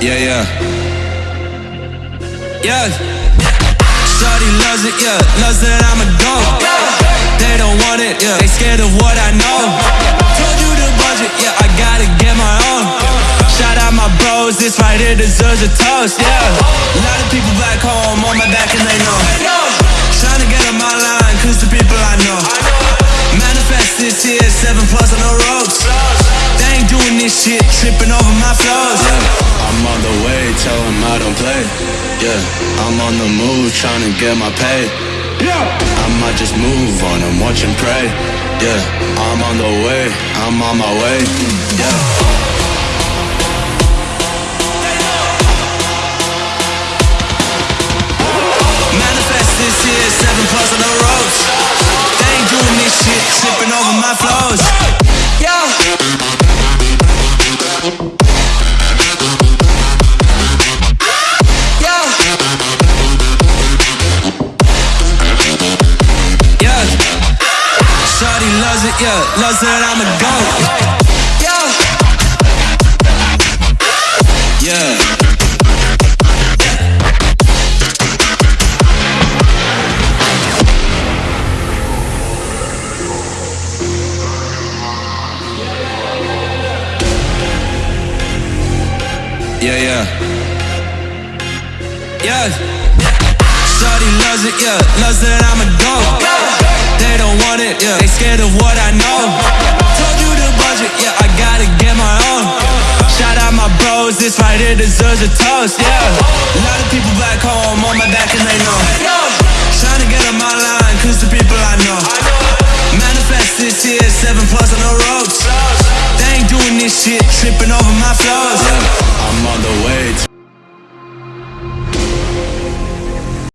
Yeah, yeah. Yeah. Shorty loves it, yeah. Loves that I'm a go. They don't want it, yeah. They scared of what I know. Told you the budget, yeah. I gotta get my own. Shout out my bros, this right here deserves a toast, yeah. A lot of people back home on my back and they know. Trying to get on my line, cause the people I know. Manifest this here, seven plus on the ropes. They ain't doing this shit, tripping over my flows. Yeah. I'm on the way, tell them I don't play. Yeah, I'm on the move, trying to get my pay. Yeah, I might just move on and watch and pray. Yeah, I'm on the way, I'm on my way. Yeah. Yeah. Loves that I'm a goat. Yeah. Yeah. Yeah, yeah. Yeah. Shawty loves it, yeah. Loves that I'm a go. They want it, yeah. They scared of what I know. Told you the budget, yeah. I gotta get my own. Shout out my bros, this right here deserves a toast, yeah. A lot of people back home on my back and they know. Trying to get on my line, cause the people I know. Manifest this here, seven plus on the ropes. They ain't doing this shit, tripping over my flows.